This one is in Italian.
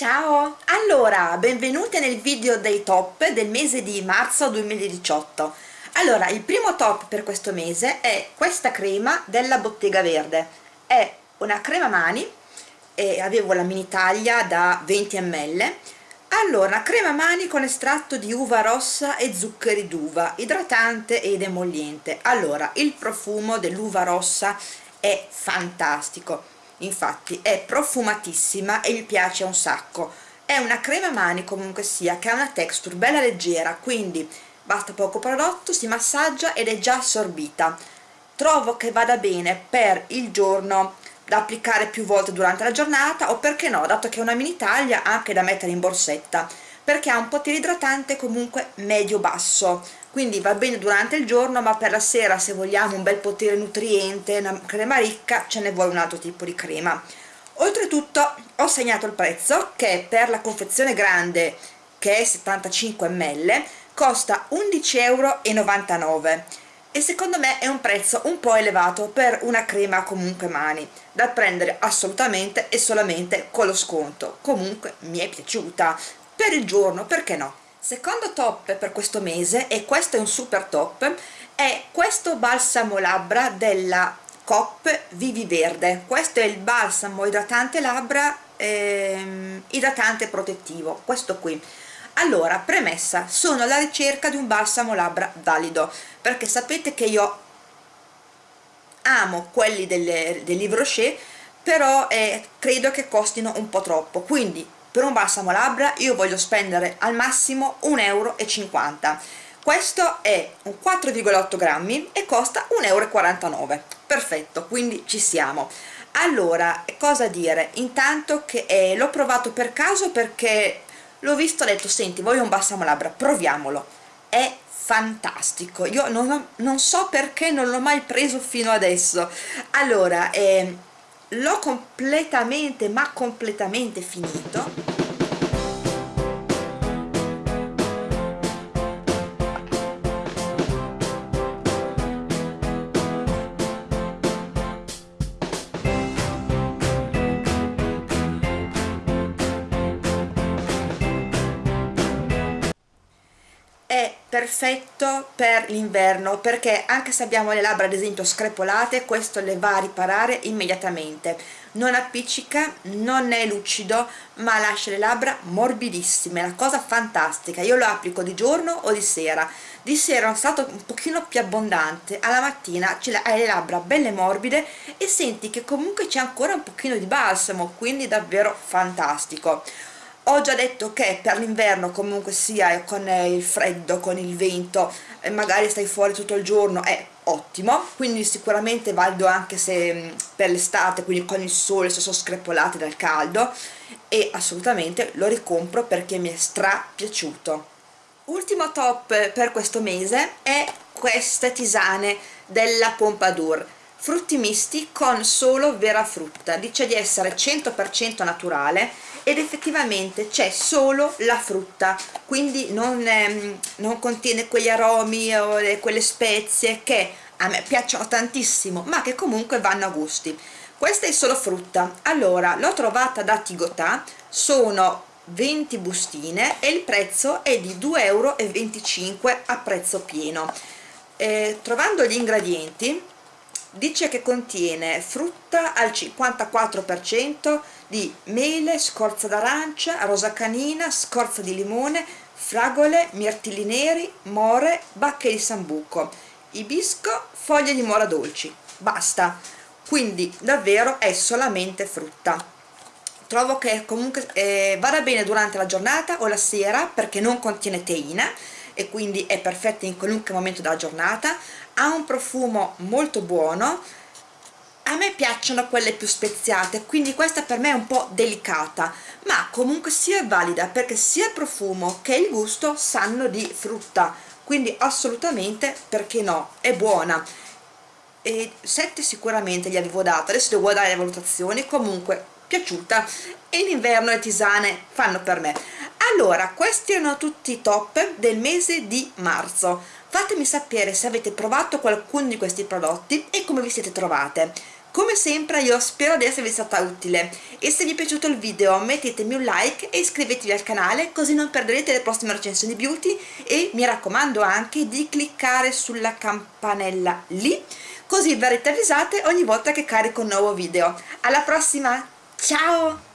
Ciao! Allora, benvenute nel video dei top del mese di marzo 2018 allora, il primo top per questo mese è questa crema della Bottega Verde. È una crema mani e avevo la mini taglia da 20 ml allora, crema mani con estratto di uva rossa e zuccheri d'uva idratante ed emolliente allora, il profumo dell'uva rossa è fantastico infatti è profumatissima e mi piace un sacco. È una crema mani comunque sia che ha una texture bella leggera quindi basta poco prodotto, si massaggia ed è già assorbita. Trovo che vada bene per il giorno da applicare più volte durante la giornata o perché no, dato che è una mini taglia anche da mettere in borsetta perché ha un potere idratante comunque medio-basso quindi va bene durante il giorno ma per la sera se vogliamo un bel potere nutriente, una crema ricca ce ne vuole un altro tipo di crema. Oltretutto ho segnato il prezzo che per la confezione grande che è 75 ml costa 11,99 euro e secondo me è un prezzo un po' elevato per una crema comunque mani da prendere assolutamente e solamente con lo sconto. Comunque mi è piaciuta. Per il giorno perché no secondo top per questo mese e questo è un super top è questo balsamo labbra della COP Vivi Verde. Questo è il balsamo idratante labbra ehm, idratante protettivo questo qui. Allora premessa sono alla ricerca di un balsamo labbra valido perché sapete che io amo quelli delle, del Livre Rocher però eh, credo che costino un po' troppo. Quindi per un balsamo labbra io voglio spendere al massimo 1,50 euro questo è un 4,8 grammi e costa 1,49 euro perfetto quindi ci siamo. Allora cosa dire? Intanto che eh, l'ho provato per caso perché l'ho visto ho detto senti voglio un balsamo labbra proviamolo. È fantastico. Io non, non so perché non l'ho mai preso fino adesso. Allora eh, l'ho completamente ma completamente finito è perfetto per l'inverno perché anche se abbiamo le labbra ad esempio screpolate questo le va a riparare immediatamente. Non appiccica, non è lucido ma lascia le labbra morbidissime, una cosa fantastica. Io lo applico di giorno o di sera. Di sera è stato un pochino più abbondante alla mattina hai le labbra belle morbide e senti che comunque c'è ancora un pochino di balsamo quindi davvero fantastico ho già detto che per l'inverno comunque sia con il freddo, con il vento, magari stai fuori tutto il giorno, è ottimo, quindi sicuramente valido anche se per l'estate, quindi con il sole se sono screpolate dal caldo. E assolutamente lo ricompro perché mi è stra piaciuto. Ultimo top per questo mese è queste tisane della Pompadour frutti misti con solo vera frutta. Dice di essere 100% naturale ed effettivamente c'è solo la frutta. Quindi non, ehm, non contiene quegli aromi o quelle spezie che a me piacciono tantissimo ma che comunque vanno a gusti. Questa è solo frutta. Allora l'ho trovata da Tigotà sono 20 bustine e il prezzo è di 2,25 euro a prezzo pieno. Eh, trovando gli ingredienti dice che contiene frutta al 54% di mele, scorza d'arancia, rosa canina, scorza di limone, fragole, mirtilli neri, more, bacche di sambuco, ibisco, foglie di mora dolci. Basta, quindi davvero è solamente frutta. Trovo che comunque eh, vada bene durante la giornata o la sera perché non contiene teina e quindi è perfetta in qualunque momento della giornata ha un profumo molto buono a me piacciono quelle più speziate quindi questa per me è un po' delicata ma comunque sia valida perché sia il profumo che il gusto sanno di frutta quindi assolutamente perché no è buona. E 7 sicuramente gli avevo dato adesso devo dare le valutazioni comunque piaciuta e in inverno le tisane fanno per me allora questi erano tutti i top del mese di marzo. Fatemi sapere se avete provato qualcuno di questi prodotti e come vi siete trovate. Come sempre io spero di esservi stata utile. E se vi è piaciuto il video mettetemi un like e iscrivetevi al canale così non perderete le prossime recensioni beauty. E mi raccomando anche di cliccare sulla campanella lì così verrete avvisate ogni volta che carico un nuovo video. Alla prossima! Ciao